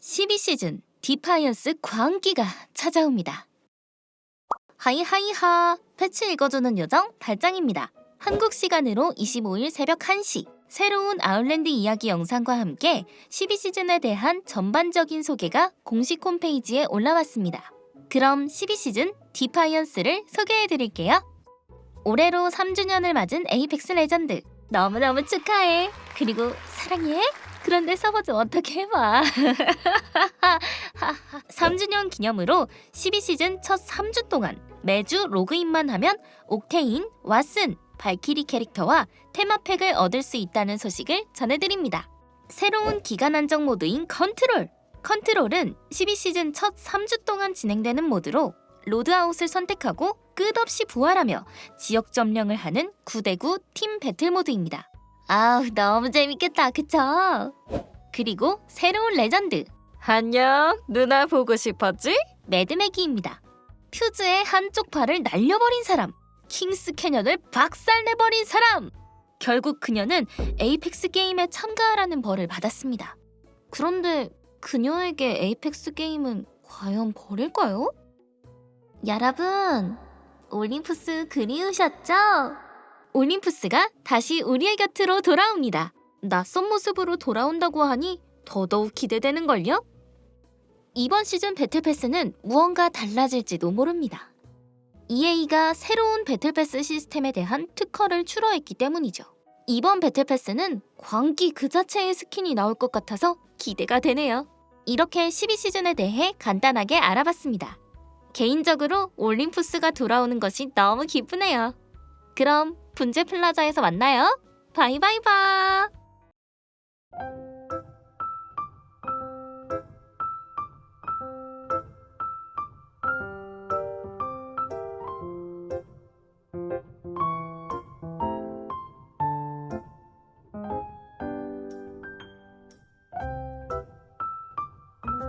12시즌 Defiance 광기가 찾아옵니다. hi hi hi 패치 읽어주는 요정 달짱입니다. 한국 시간으로 25일 새벽 1시 새로운 아웃랜드 이야기 영상과 함께 12시즌에 대한 전반적인 소개가 공식 홈페이지에 올라왔습니다. 그럼 12시즌 Defiance를 소개해드릴게요. 올해로 3주년을 맞은 에이펙스 레전드 너무너무 축하해 그리고 사랑해 그런데 서버 좀 어떻게 해봐 3주년 기념으로 12시즌 첫 3주 동안 매주 로그인만 하면 옥테인, 왓슨, 발키리 캐릭터와 테마팩을 얻을 수 있다는 소식을 전해드립니다. 새로운 기간 한정 모드인 컨트롤! 컨트롤은 12시즌 첫 3주 동안 진행되는 모드로 loadout을 선택하고 끝없이 부활하며 지역 점령을 하는 9대9 팀 배틀 모드입니다. 아우 너무 재밌겠다 그쵸? 그리고 새로운 레전드 안녕, 누나 보고 싶었지? 매드매기입니다. 퓨즈의 한쪽 팔을 날려버린 사람 킹스 캐년을 박살내버린 사람 결국 그녀는 에이펙스 게임에 참가하라는 벌을 받았습니다. 그런데 그녀에게 에이펙스 게임은 과연 벌일까요? 여러분 올림푸스 그리우셨죠? 올림푸스가 다시 우리의 곁으로 돌아옵니다. 낯선 모습으로 돌아온다고 하니 더더욱 기대되는걸요? 이번 시즌 배틀패스는 무언가 달라질지도 모릅니다. EA가 새로운 배틀패스 시스템에 대한 특허를 출원했기 때문이죠. 이번 배틀패스는 광기 그 자체의 스킨이 나올 것 같아서 기대가 되네요. 이렇게 12시즌에 대해 간단하게 알아봤습니다. 개인적으로 올림푸스가 돌아오는 것이 너무 기쁘네요. 그럼 분재 플라자에서 만나요. 바이바이바.